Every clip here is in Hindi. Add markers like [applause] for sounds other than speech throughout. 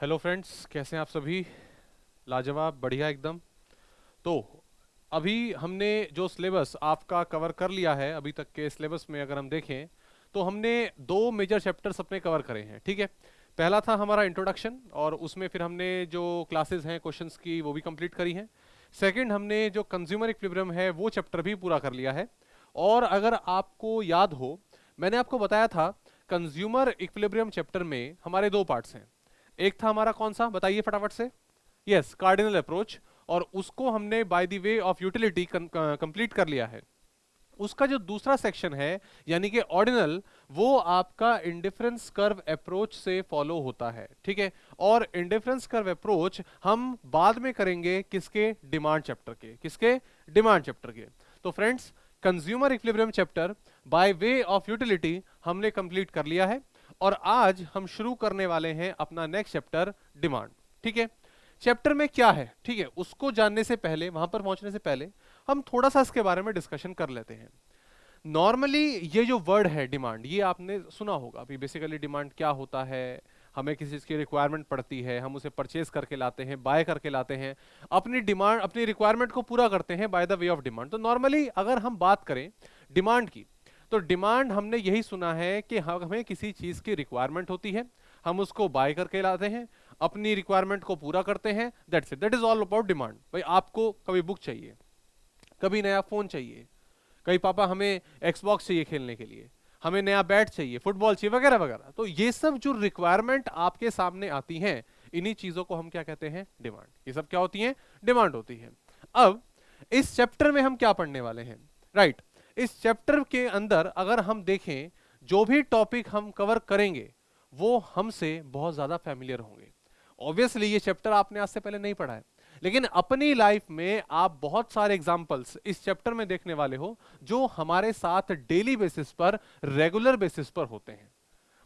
हेलो फ्रेंड्स कैसे हैं आप सभी? लाजवाब, बढ़िया एकदम। तो अभी हमने जो सिलेबस आपका कवर कर लिया है, अभी तक के सिलेबस में अगर हम देखें तो हमने दो मेजर चैप्टर्स अपने कवर करे हैं, ठीक है? पहला था हमारा इंट्रोडक्शन और उसमें फिर हमने जो क्लासेस हैं क्वेश्चंस की, वो भी कंप्लीट करी हैं। सेकंड हमने जो कंज्यूमर इक्विलिब्रियम है, वो चैप्टर भी पूरा कर लिया है। और अगर आपको याद हो, मैंने आपको बताया था कंज्यूमर इक्विलिब्रियम चैप्टर में हमारे दो पार्ट्स हैं। एक था हमारा कौन सा? बताइए फटाफट से। यस कार्डिनल अप्रोच और उसको हमने by the way of utility complete कर लिया है। उसका जो दूसरा सेक्शन है, यानी कि ऑर्डिनल वो आपका इंडिफरेंस कर्व अप्रोच से फॉलो होता है, ठीक है? और इंडिफरेंस कर्व अप्रोच हम बाद में करेंगे किसके? डिमांड चैप्टर के। किसके? डिमांड चैप्टर के। तो friends consumer equilibrium chapter by way of utility हमने कंप्लीट कर लिया है। और आज हम शुरू करने वाले हैं अपना नेक्स्ट चैप्टर डिमांड ठीक है? चैप्टर में क्या है? ठीक है, उसको जानने से पहले, वहाँ पर पहुँचने से पहले, हम थोड़ा सा इसके बारे में डिस्कशन कर लेते हैं। नॉर्मली ये जो वर्ड है डिमांड ये आपने सुना होगा। अभी बेसिकली डिमांड क्या होता है? हमें किसी चीज़ की रिक्वायरमेंट पड़ती है, हम उसे परचेज करके लाते हैं बाय करके लाते हैं। अपनी डिमांड अपनी रिक्वायरमेंट को पूरा करते हैं by the way of demand तो नॉर्मली अगर हम बात करें डिमांड की तो डिमांड हमने यही सुना है कि हमें किसी चीज़ की रिक्वायरमेंट होती है, हम उसको बाय करके लाते हैं, अपनी रिक्वायरमेंट को पूरा करते हैं that's it that is all about demand भाई, आपको कभी बुक चाहिए, कभी नया फ़ोन चाहिए, कभी पापा हमें एक्सबॉक्स चाहिए खेलने के लिए, हमें नया बैट चाहिए फुटबॉल चाहिए, वगैरह वगैरह। तो ये सब जो रिक्वायरमेंट आपके सामने आती हैं, इन्हीं चीज़ों को हम क्या कहते हैं? डिमांड ये सब क्या होती है? डिमांड होती है। अब, इस चैप्टर में हम क्या पढ़ने वाले हैं? राइट. इस चैप्टर के अंदर अगर हम देखें, जो भी टॉपिक हम कवर करेंगे, वो हमसे बहुत ज़्यादा फैमिलियर होंगे। ऑब्वियसली ये चैप्टर आपने आज से पहले नहीं पढ़ा है। लेकिन अपनी लाइफ में आप बहुत सारे एग्जाम्पल्स इस चैप्टर में देखने वाले हो, जो हमारे साथ डेली बेसिस पर रेगुलर बेसिस पर होते हैं।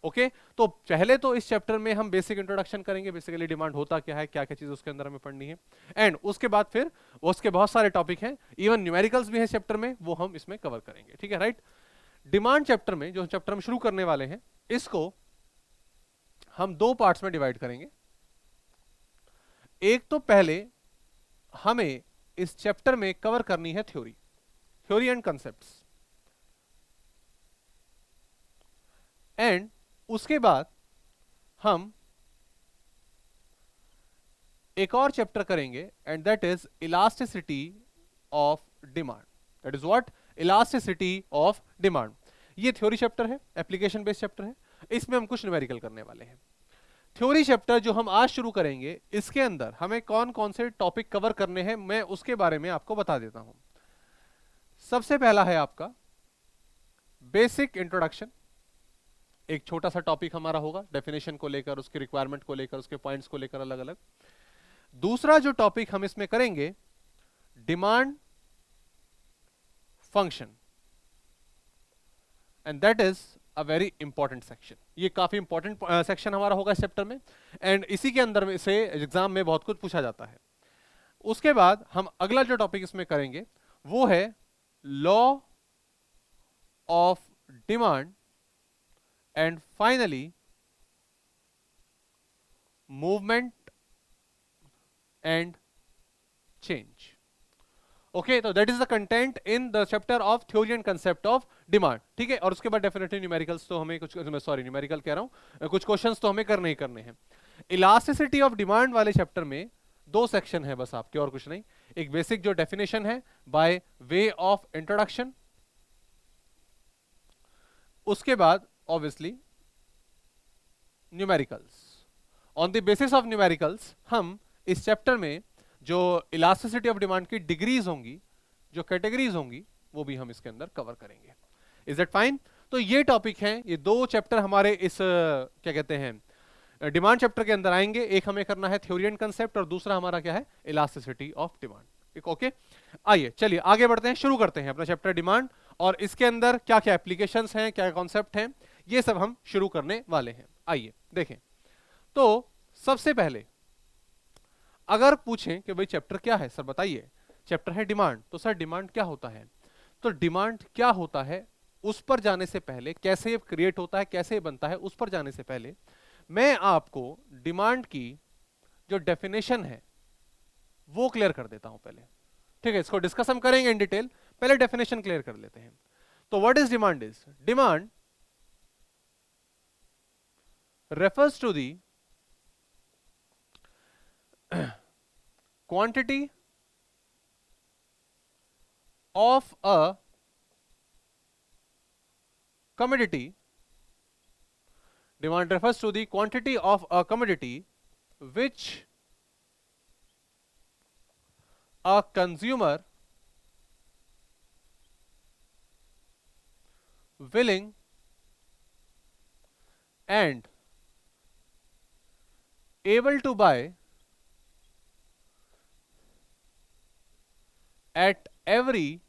ओके? तो पहले तो इस चैप्टर में हम बेसिक इंट्रोडक्शन करेंगे बेसिकली डिमांड होता क्या है क्या क्या चीज़ उसके अंदर हमें पढ़नी है। एंड उसके बाद फिर, उसके बहुत सारे टॉपिक हैं इवन न्यूमेरिकल्स भी हैं चैप्टर में, वो हम इसमें कवर करेंगे, ठीक है राइट डिमांड चैप्टर में, जो चैप्टर हम शुरू करने वाले हैं, इसको हम दो पार्ट्स में डिवाइड करेंगे। एक तो पहले हमें इस चैप्टर में कवर करनी है theory theory and concept and उसके बाद हम एक और चैप्टर करेंगे and that is elasticity of demand that is what elasticity of demand ये थ्योरी चैप्टर है एप्लीकेशन बेस्ड चैप्टर है. इसमें हम कुछ न्यूमेरिकल करने वाले हैं. थ्योरी चैप्टर जो हम आज शुरू करेंगे, इसके अंदर हमें कौन कौन से टॉपिक कवर करने हैं, मैं उसके बारे में आपको बता देता हूँ. सबसे पहला है आपका बेसिक इंट्रोडक्शन एक छोटा सा टॉपिक हमारा होगा डेफिनेशन को लेकर, उसके रिक्वायरमेंट को लेकर, उसके पॉइंट्स को लेकर अलग अलग दूसरा जो टॉपिक हम इसमें करेंगे demand function and that is a very important section ये काफ़ी इंपॉर्टेंट सेक्शन हमारा होगा इस चैप्टर में। एंड इसी के अंदर में से एग्ज़ाम में बहुत कुछ पूछा जाता है। उसके बाद हम अगला जो टॉपिक इसमें करेंगे, वो है law of demand and finally movement and change okay तो that is the content in the chapter of theory and concept of demand ठीक है? और उसके बाद डेफिनेटली न्यूमेरिकल्स तो हमें कुछ सॉरी न्यूमेरिकल कह रहा हूँ। कुछ क्वेश्चंस तो हमें करने ही करने हैं। इलास्टिसिटी ऑफ़ डिमांड वाले चैप्टर में दो सेक्शन है बस आपके, और कुछ नहीं। एक बेसिक जो डेफिनेशन है बाय वे ऑफ़ इंट्रोडक्शन उसके बाद obviously numericals on the basis of numericals हम इस चैप्टर में जो इलास्टिसिटी ऑफ़ डिमांड की डिग्रीज होंगी, जो कैटेगरीज होंगी, वो भी हम इसके अंदर कवर करेंगे. इज़ दैट फाइन तो ये टॉपिक है, ये दो चैप्टर हमारे इस क्या कहते हैं डिमांड चैप्टर के अंदर आएँगे. एक हमें करना है थ्योरी एंड कंसेप्ट और दूसरा हमारा क्या है इलास्टिसिटी ऑफ़ डिमांड ठीक ओके आइए, चलिए, आगे बढ़ते हैं, शुरू करते हैं अपना चैप्टर डिमांड और इसके अंदर क्या क्या एप्लीकेशंस हैं क्या कॉन्सेप्ट हैं. ये सब हम शुरू करने वाले हैं। आइए, देखें। तो सबसे पहले, अगर पूछें कि भाई चैप्टर क्या है? सर बताइए। चैप्टर है डिमांड तो सर डिमांड क्या होता है? तो डिमांड क्या होता है? उस पर जाने से पहले, कैसे ये क्रिएट होता है, कैसे बनता है, उस पर जाने से पहले, मैं आपको डिमांड की जो डेफिनेशन है, वो क्लियर कर देता हूँ पहले। ठीक है, इसको डिस्कस हम करेंगे इन डिटेल पहले डेफिनेशन क्लियर कर लेते हैं। तो what is demand is demand refers to the [clears throat] quantity of a commodity. Demand refers to the quantity of a commodity which a consumer willing and able to buy at every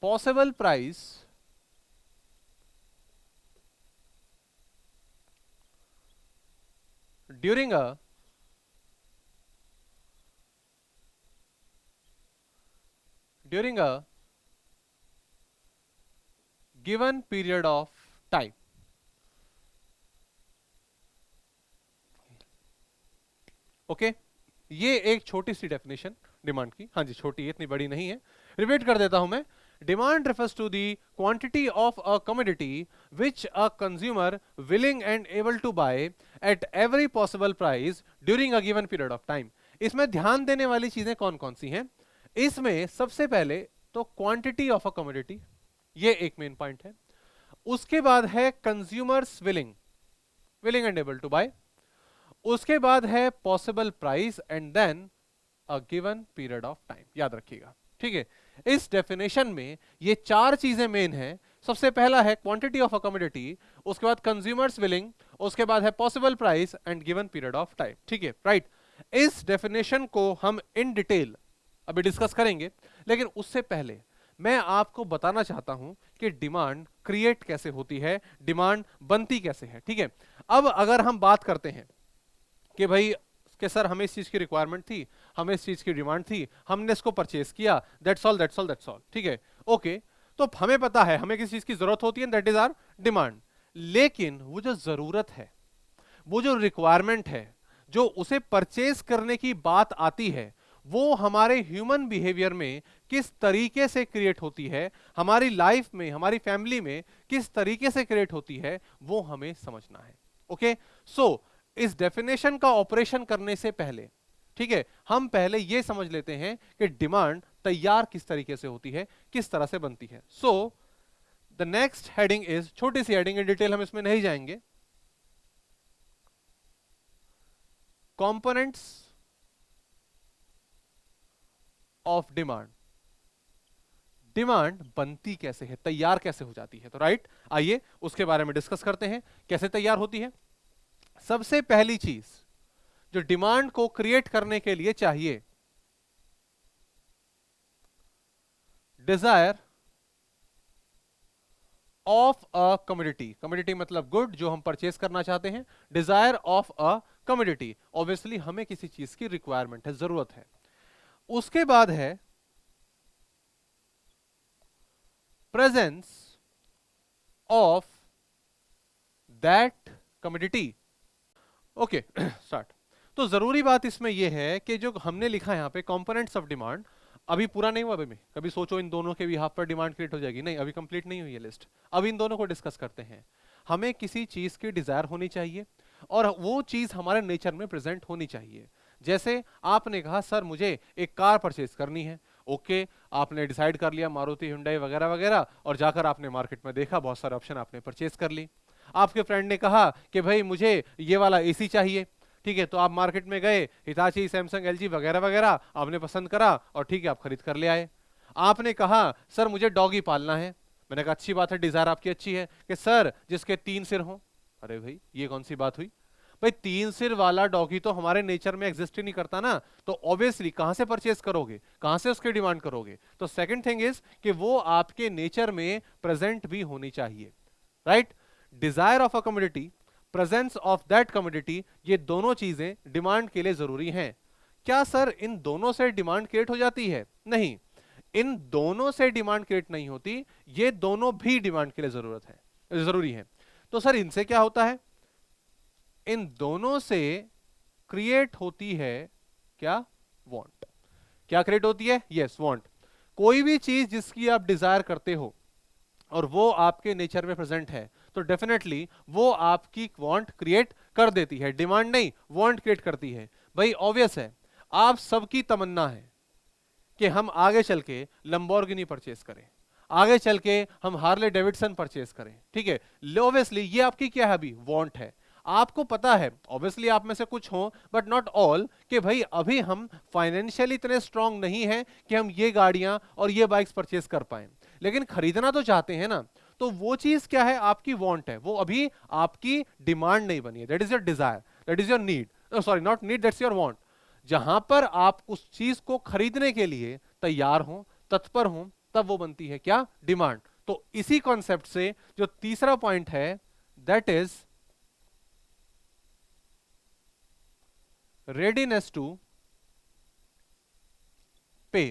possible price during a during a given period of time okay ये एक छोटी सी डेफिनेशन डिमांड की। हाँ जी, छोटी इतनी बड़ी नहीं है। रिपीट कर देता हूँ मैं। Demand refers to the quantity of a commodity which a consumer willing and able to buy at every possible price during a given period of time. इसमें ध्यान देने वाली चीज़ें कौन कौन सी हैं? इसमें सबसे पहले तो क्वांटिटी ऑफ़ अ कमोडिटी ये एक मेन पॉइंट है। उसके बाद है consumers willing willing and able to buy उसके बाद है possible price and then a given period of time याद रखिएगा। ठीक है? इस डेफिनेशन में ये चार चीज़ें मेन है। सबसे पहला है क्वांटिटी ऑफ़ अकोमोडिटी उसके बाद कंज्यूमर्स विलिंग उसके बाद है possible price and given period of time ठीक है? राइट इस डेफिनेशन को हम इन डिटेल अभी डिस्कस करेंगे। लेकिन उससे पहले मैं आपको बताना चाहता हूँ कि डिमांड क्रिएट कैसे होती है डिमांड बनती कैसे है। ठीक है? अब अगर हम बात करते हैं कि भाई कि सर हमें इस चीज़ की रिक्वायरमेंट थी, हमें इस चीज़ की डिमांड थी, हमने इसको परचेस किया that's all that's all that's all ठीक है ओके तो हमें पता है, हमें किस चीज़ की ज़रूरत होती है दैट इज़ आर डिमांड लेकिन वो जो ज़रूरत है, वो जो रिक्वायरमेंट है, जो उसे परचेस करने की बात आती है, वो हमारे ह्यूमन बिहेवियर में किस तरीके से क्रिएट होती है, हमारी लाइफ में, हमारी फैमिली में किस तरीके से क्रिएट होती है, वो हमें समझना है ओके? सो इस डेफिनेशन का ऑपरेशन करने से पहले, ठीक है? हम पहले यह समझ लेते हैं कि डिमांड तैयार किस तरीके से होती है, किस तरह से बनती है। So the next heading is छोटी सी हेडिंग इन डिटेल हम इसमें नहीं जाएँगे। कंपोनेंट्स ऑफ़ डिमांड डिमांड बनती कैसे है, तैयार कैसे हो जाती है? तो राइट आइए उसके बारे में डिस्कस करते हैं, कैसे तैयार होती है। सबसे पहली चीज़ जो डिमांड को क्रिएट करने के लिए चाहिए, desire of a community community मतलब गुड, जो हम परचेस करना चाहते हैं। Desire of a community obviously हमें किसी चीज़ की रिक्वायरमेंट है, ज़रूरत है। उसके बाद है presence of that community okay [clears throat] start तो ज़रूरी बात इसमें यह है कि जो हमने लिखा है यहाँ पे कंपोनेंट्स ऑफ़ डिमांड अभी पूरा नहीं हुआ अभी में कभी सोचो इन दोनों के भी हाफ़ पर डिमांड क्रिएट हो जाएगी। नहीं अभी कंप्लीट नहीं हुई है लिस्ट अब इन दोनों को डिस्कस करते हैं। हमें किसी चीज़ की डिज़ायर होनी चाहिए और वो चीज़ हमारे नेचर में प्रेजेंट होनी चाहिए। जैसे आपने कहा सर मुझे एक कार परचेज करनी है। ओके okay, आपने डिसाइड कर लिया मारुति हुंडई वगैरह वगैरह और जाकर आपने मार्केट में देखा बहुत सारे ऑप्शन आपने परचेज कर ली आपके फ्रेंड ने कहा कि भाई मुझे ये वाला एसी चाहिए। ठीक है तो आप मार्केट में गए हिताची सैमसंग एलजी वगैरह वगैरह, आपने पसंद करा और ठीक है, आप खरीद कर ले आए। आपने कहा, सर, मुझे डॉगी पालना है। मैंने कहा, अच्छी बात है डिज़ायर आपकी अच्छी है। कि, सर, जिसके तीन सिर हो। अरे भाई, ये कौन सी बात हुई? भाई, तीन सिर वाला डॉगी तो हमारे नेचर में एग्जिस्ट ही नहीं करता ना। तो ऑब्वियसली कहाँ से परचेस करोगे? कहाँ से उसकी डिमांड करोगे? तो सेकंड थिंग इज़ कि वो आपके नेचर में प्रेजेंट भी होनी चाहिए। Right? Desire of a community presence of that community ये दोनों चीज़ें डिमांड के लिए ज़रूरी हैं। क्या सर इन दोनों से डिमांड क्रिएट हो जाती है? नहीं। इन दोनों से डिमांड क्रिएट नहीं होती ये दोनों भी डिमांड के लिए ज़रूरत है ज़रूरी है। तो सर इनसे क्या होता है? इन दोनों से क्रिएट होती है क्या? वांट क्या क्रिएट होती है? यस yes, वांट कोई भी चीज़ जिसकी आप डिज़ायर करते हो और वो आपके नेचर में प्रेजेंट है तो डेफिनेटली वो आपकी वांट क्रिएट कर देती है। डिमांड नहीं वांट क्रिएट करती है। भाई ऑब्वियस है। आप सबकी तमन्ना है कि हम आगे चल के लंबोर्गिनी परचेस करें। आगे चल के हम हार्ले डेविडसन परचेस करें। ठीक है? ऑब्वियसली ये आपकी क्या है अभी? वांट है। आपको पता है ऑब्वियसली आप में से कुछ हो बट नॉट ऑल कि भाई, अभी हम फाइनेंशियली इतने स्ट्रांग नहीं है कि हम ये गाड़ियाँ और ये बाइक्स परचेस कर पाए। लेकिन खरीदना तो चाहते हैं ना। तो वो चीज़ क्या है? आपकी वॉन्ट है। वो अभी आपकी डिमांड नहीं बनी है। That is your desire that is your need sorry not need that's your want जहाँ पर आप उस चीज़ को खरीदने के लिए तैयार हो, तत्पर हो, तब वो बनती है क्या? डिमांड तो इसी कॉन्सेप्ट से जो तीसरा पॉइंट है दैट इज़ रेडीनेस टू पे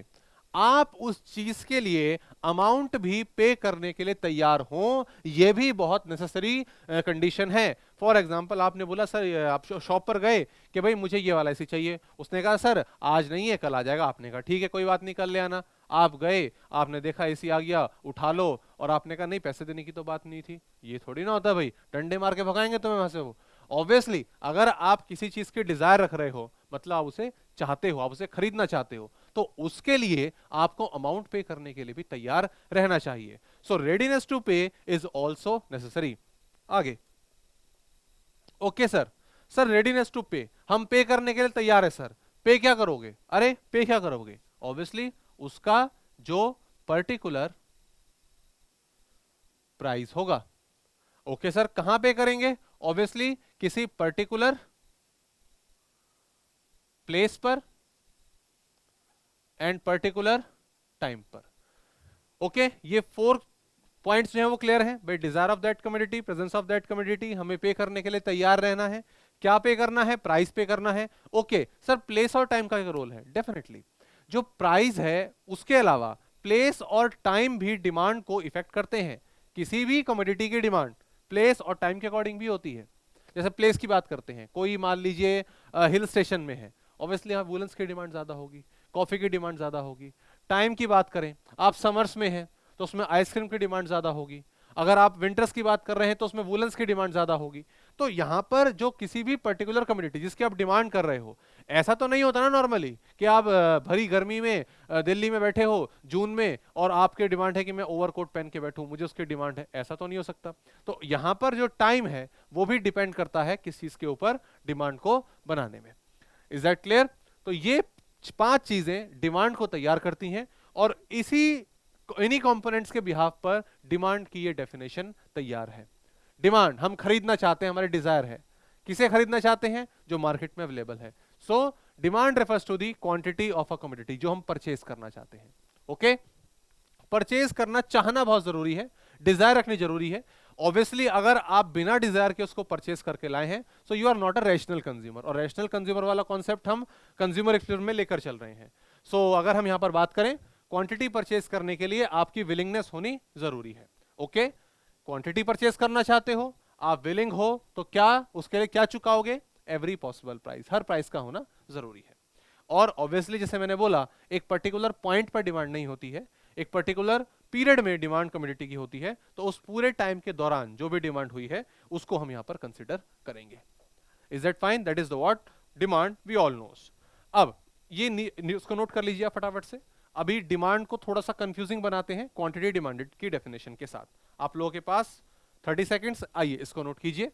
आप उस चीज़ के लिए अमाउंट भी पे करने के लिए तैयार हो यह भी बहुत नेसेसरी कंडीशन है। फॉर एग्ज़ाम्पल आपने बोला, सर आप शॉप पर गए कि भाई मुझे ये वाला ऐसी चाहिए। उसने कहा, सर, आज नहीं है, कल आ जाएगा। आपने कहा, ठीक है, कोई बात नहीं, कर ले आना। आप गए, आपने देखा, एसी आ गया, उठा लो। और आपने कहा, नहीं, पैसे देने की तो बात नहीं थी। ये थोड़ी ना होता भाई, डंडे मार के भगाएँगे तुम्हें वहाँ से वो। ऑब्वियसली अगर आप किसी चीज़ की डिज़ायर रख रहे हो मतलब आप उसे चाहते हो, आप उसे खरीदना चाहते हो तो उसके लिए आपको अमाउंट पे करने के लिए भी तैयार रहना चाहिए। So readiness to pay is also necessary आगे। Okay sir sir readiness to pay हम पे करने के लिए तैयार है सर पे क्या करोगे? अरे पे क्या करोगे? ऑब्वियसली उसका जो पर्टिकुलर प्राइस होगा। ओके okay, सर कहाँ पे करेंगे? ऑब्वियसली किसी पर्टिकुलर प्लेस पर एंड पर्टिकुलर टाइम पर। ओके ये फोर पॉइंट्स जो है वो क्लियर है। भाई desire of that community presence of that community हमें पे करने के लिए तैयार रहना है। क्या पे करना है? प्राइस पे करना है। ओके सर प्लेस और टाइम का रोल है डेफिनेटली जो प्राइस है, उसके अलावा प्लेस और टाइम भी डिमांड को इफ़ेक्ट करते हैं। किसी भी कमोडिटी की डिमांड प्लेस और टाइम के अकॉर्डिंग भी होती है। जैसे प्लेस की बात करते हैं। कोई मान लीजिए हिल स्टेशन में है। ऑब्वियसली यहाँ वुलन्स की डिमांड ज़्यादा होगी। कॉफ़ी की डिमांड ज़्यादा होगी। टाइम की बात करें, आप समर्स में हैं तो उसमें आइसक्रीम की डिमांड ज़्यादा होगी। अगर आप विंटर्स की बात कर रहे हैं तो उसमें वुलन्स की डिमांड ज़्यादा होगी। तो यहाँ पर जो किसी भी पर्टिकुलर कम्युनिटी जिसकी आप डिमांड कर रहे हो, ऐसा तो नहीं होता ना नॉर्मली कि आप भरी गर्मी में दिल्ली में बैठे हो, जून में, और आपके डिमांड है कि मैं ओवरकोट पहन के बैठूं, मुझे उसकी डिमांड है, ऐसा तो नहीं हो सकता। तो यहाँ पर जो टाइम है, वो भी डिपेंड करता है किस चीज़ के ऊपर डिमांड को बनाने में। Is that clear? तो ये पाँच चीज़ें डिमांड को तैयार करती हैं और इसी इन्हीं कंपोनेंट्स के बिहाफ पर डिमांड की ये डेफिनेशन तैयार है। डिमांड, हम खरीदना चाहते हैं, हमारे डिज़ायर है। किसे खरीदना चाहते हैं? जो मार्केट में अवेलेबल है। So demand refers to the quantity of a commodity जो हम परचेज करना चाहते हैं। Okay okay? परचेज करना चाहना बहुत ज़रूरी है। डिज़ायर रखनी ज़रूरी है। ऑब्वियसली अगर आप बिना डिज़ायर के उसको परचेस करके लाए हैं so you are not a rational consumer और रैशनल कंज्यूमर वाला कॉन्सेप्ट हम कंज्यूमर एक्सपीरियंस में लेकर चल रहे हैं. सो so, अगर हम यहाँ पर बात करें क्वांटिटी परचेस करने के लिए आपकी विलिंगनेस होनी ज़रूरी है. ओके क्वांटिटी परचेस करना चाहते हो आप विलिंग हो तो क्या उसके लिए क्या चुकाओगे? एवरी पॉसिबल प्राइस हर प्राइस का होना ज़रूरी है. और ऑब्वियसली जैसे मैंने बोला एक पर्टिकुलर पॉइंट पर डिमांड नहीं होती है. एक पर्टिकुलर पीरियड में डिमांड कम्युनिटी की होती है तो उस पूरे टाइम के दौरान जो भी डिमांड हुई है, उसको हम यहाँ पर कंसिडर करेंगे। Is that fine that is the what demand we all knows अब, ये उसको नोट कर लीजिए फटाफट से। अभी डिमांड को थोड़ा सा कंफ्यूजिंग बनाते हैं क्वांटिटी डिमांडेड की डेफिनेशन के साथ। आप लोगों के पास 30 सेकेंड्स आइए, इसको नोट कीजिए।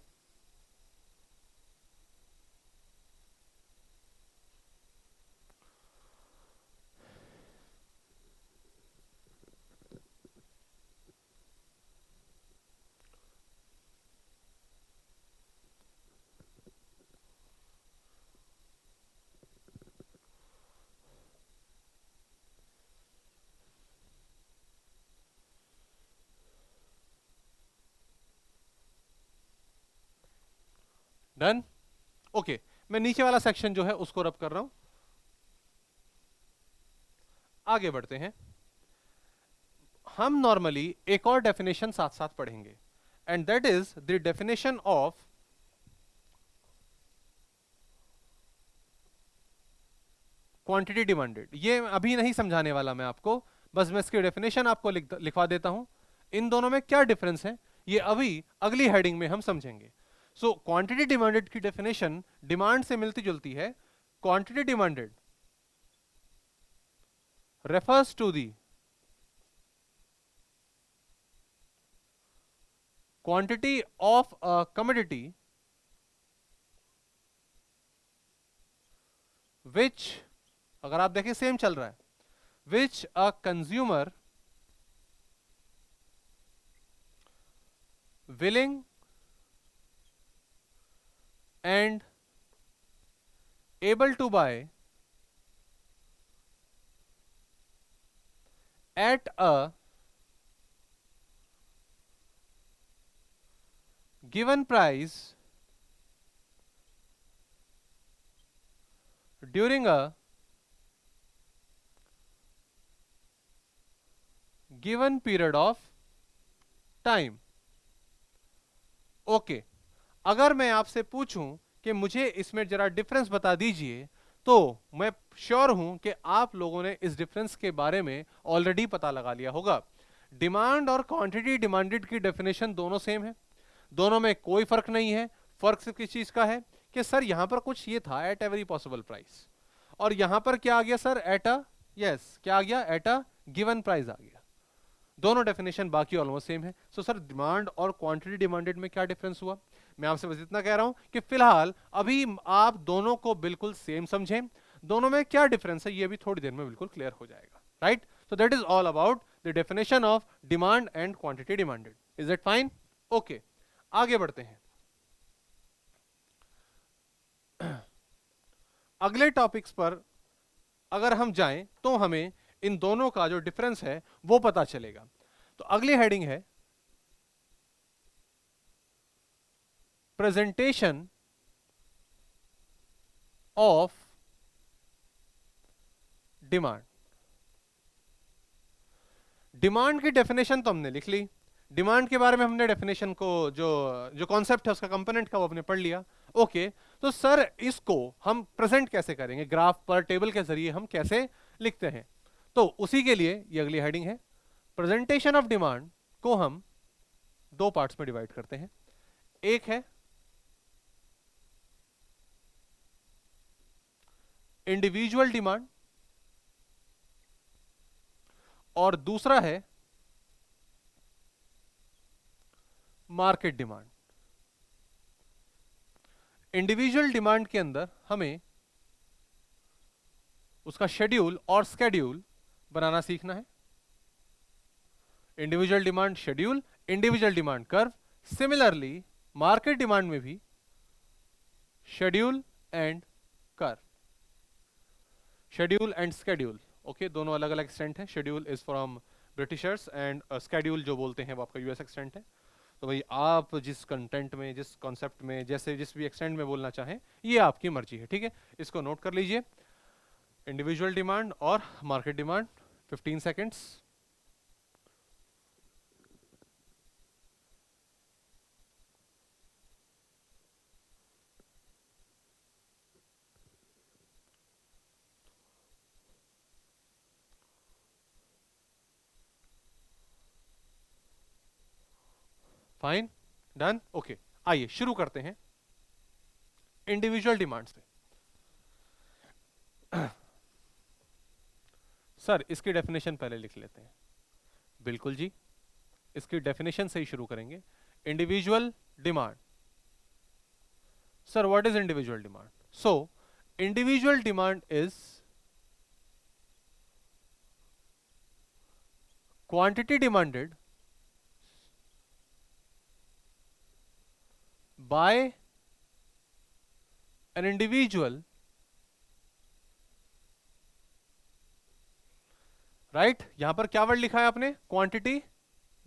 डन ओके मैं नीचे वाला सेक्शन जो है, उसको रब कर रहा हूँ। आगे बढ़ते हैं। हम नॉर्मली एक और डेफिनेशन साथ साथ पढ़ेंगे। And that is the definition of quantity demanded ये अभी नहीं समझाने वाला मैं आपको। बस मैं इसकी डेफिनेशन आपको लिखवा देता हूँ। इन दोनों में क्या डिफरेंस है? ये अभी अगली हेडिंग में हम समझेंगे। सो क्वांटिटी डिमांडेड की डेफिनेशन डिमांड से मिलती जुलती है। Quantity demanded refers to the quantity of a commodity which, अगर आप देखें सेम चल रहा है। Which a consumer willing and able to buy at a given price during a given period of time okay. अगर मैं आपसे पूछूँ कि मुझे इसमें जरा डिफरेंस बता दीजिए तो मैं श्योर हूँ कि आप लोगों ने इस डिफरेंस के बारे में ऑलरेडी पता लगा लिया होगा। डिमांड और क्वांटिटी डिमांडेड की डेफिनेशन दोनों सेम है। दोनों में कोई फ़र्क नहीं है। फ़र्क सिर्फ़ किस चीज़ का है कि सर, यहाँ पर कुछ ये था एट एवरी पॉसिबल प्राइस और यहाँ पर क्या आ गया सर? एट अ यस क्या आ गया? एट अ गिवन प्राइस आ गया। दोनों डेफिनेशन बाकी ऑलमोस्ट सेम है। सो सर डिमांड और क्वांटिटी डिमांडेड में क्या डिफरेंस हुआ? मैं आपसे बस इतना कह रहा हूँ कि फ़िलहाल अभी आप दोनों को बिल्कुल सेम समझें। दोनों में क्या डिफरेंस है, ये भी थोड़ी देर में बिल्कुल क्लियर हो जाएगा right so that is all about the definition of demand and quantity demanded is it fine okay आगे बढ़ते हैं। [clears throat] अगले टॉपिक्स पर अगर हम जाएँ तो हमें इन दोनों का जो डिफरेंस है, वो पता चलेगा। तो अगली हेडिंग है प्रेजेंटेशन ऑफ़ डिमांड डिमांड की डेफिनेशन तो हमने लिख ली। डिमांड के बारे में हमने डेफिनेशन को जो जो कॉन्सेप्ट है उसका कंपोनेंट का वो हमने पढ़ लिया। ओके तो सर इसको हम प्रेजेंट कैसे करेंगे? ग्राफ पर टेबल के ज़रिए हम कैसे लिखते हैं? तो उसी के लिए ये अगली हेडिंग है। प्रेजेंटेशन ऑफ़ डिमांड को हम दो पार्ट्स में डिवाइड करते हैं। एक है इंडिविजुअल डिमांड और दूसरा है मार्केट डिमांड इंडिविजुअल डिमांड के अंदर हमें उसका शेड्यूल और स्केड्यूल बनाना सीखना है। Individual demand schedule individual demand curve similarly market demand में भी schedule and curve schedule and schedule okay दोनों अलग अलग एक्सटेंट है. Schedule is from Britishers and schedule जो बोलते हैं वो आपका यूएस एक्सटेंट है. तो भाई आप जिस कंटेंट में, जिस कॉन्सेप्ट में, जैसे जिस भी एक्सटेंट में बोलना चाहें, ये आपकी मर्ज़ी है, ठीक है? इसको नोट कर लीजिए. इंडिविजुअल डिमांड और market demand 15 seconds fine done okay आइए, शुरू करते हैं इंडिविजुअल डिमांड से सर इसकी डेफिनेशन पहले लिख लेते हैं। बिल्कुल जी। इसकी डेफिनेशन से ही शुरू करेंगे। Individual demand sir what is individual demand so individual demand is quantity demanded by an individual right right? यहाँ पर क्या वर्ड लिखा है आपने? Quantity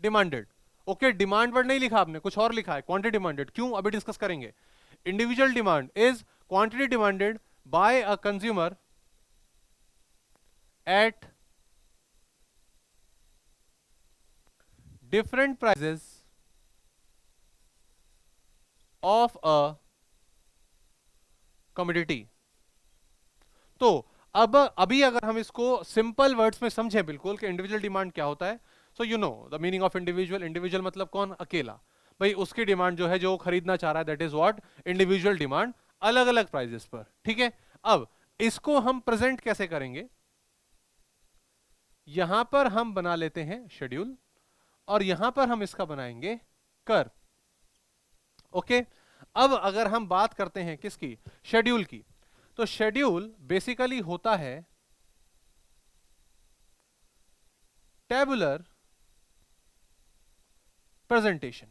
demanded okay demand word नहीं लिखा आपने, कुछ और लिखा है क्वांटिटी डिमांडेड क्यों? अभी डिस्कस करेंगे. Individual demand is quantity demanded by a consumer at different prices of a commodity तो अब, अभी अगर हम इसको सिंपल वर्ड्स में समझें बिल्कुल कि इंडिविजुअल डिमांड क्या होता है so you know the meaning of individual individual मतलब कौन? अकेला। भाई, उसकी डिमांड जो है, जो खरीदना चाह रहा है that is what individual demand अलग अलग प्राइजेस पर। ठीक है? अब, इसको हम प्रेजेंट कैसे करेंगे? यहाँ पर हम बना लेते हैं शेड्यूल और यहाँ पर हम इसका बनाएँगे कर ओके? अब अगर हम बात करते हैं किसकी? शेड्यूल की। तो शेड्यूल बेसिकली होता है टेबुलर प्रेजेंटेशन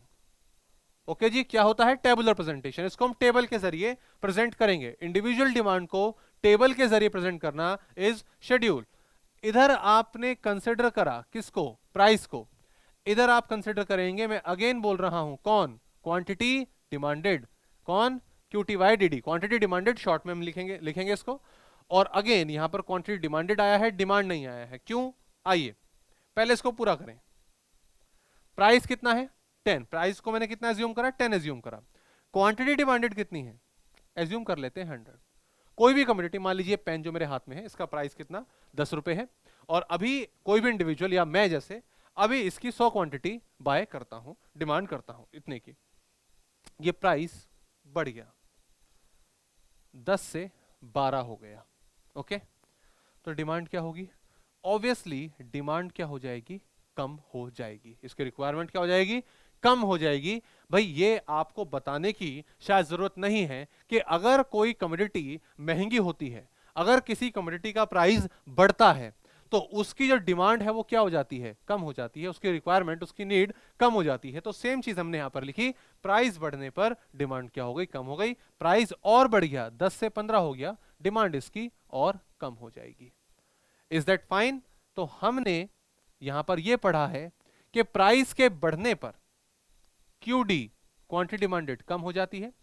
ओके okay जी, क्या होता है? टेबुलर प्रेजेंटेशन इसको हम टेबल के ज़रिए प्रेजेंट करेंगे। इंडिविजुअल डिमांड को टेबल के ज़रिए प्रेजेंट करना इज़ शेड्यूल इधर आपने कंसिडर करा किसको? प्राइस को। इधर आप कंसिडर करेंगे, मैं अगेन बोल रहा हूँ, कौन? क्वांटिटी डिमांडेड कौन? QTY D quantity demanded short में हम लिखेंगे लिखेंगे इसको। और अगेन यहाँ पर क्वांटिटी डिमांडेड आया है डिमांड नहीं आया है। क्यों? आइए, पहले इसको पूरा करें। प्राइस कितना है? टेन प्राइस को मैंने कितना एज्यूम करा? टेन एज्यूम करा। क्वांटिटी डिमांडेड कितनी है? एज्यूम कर लेते हैं हंड्रेड कोई भी कम्युनिटी मान लीजिए पेन जो मेरे हाथ में है, इसका प्राइस कितना? दस रुपए है। और अभी कोई भी इंडिविजुअल या मैं जैसे, अभी इसकी सौ क्वांटिटी बाय करता हूँ डिमांड करता हूँ, इतने की। ये प्राइस बढ़ गया। दस से बारह हो गया ओके तो डिमांड क्या होगी? ऑब्वियसली डिमांड क्या हो जाएगी? कम हो जाएगी। इसकी रिक्वायरमेंट क्या हो जाएगी? कम हो जाएगी। भाई, ये आपको बताने की शायद ज़रूरत नहीं है कि अगर कोई कम्युनिटी महँगी होती है, अगर किसी कम्युनिटी का प्राइस बढ़ता है तो उसकी जो डिमांड है वो क्या हो जाती है? कम हो जाती है। उसकी रिक्वायरमेंट उसकी नीड कम हो जाती है। तो सेम चीज़ हमने यहाँ पर लिखी। प्राइस बढ़ने पर डिमांड क्या हो गई? कम हो गई। प्राइस और बढ़ गया। दस से पंद्रह हो गया। डिमांड इसकी और कम हो जाएगी। इज़ दैट फाइन तो हमने यहाँ पर यह पढ़ा है कि प्राइस के बढ़ने पर क्यू डी क्वांटिटी डिमांडेड कम हो जाती है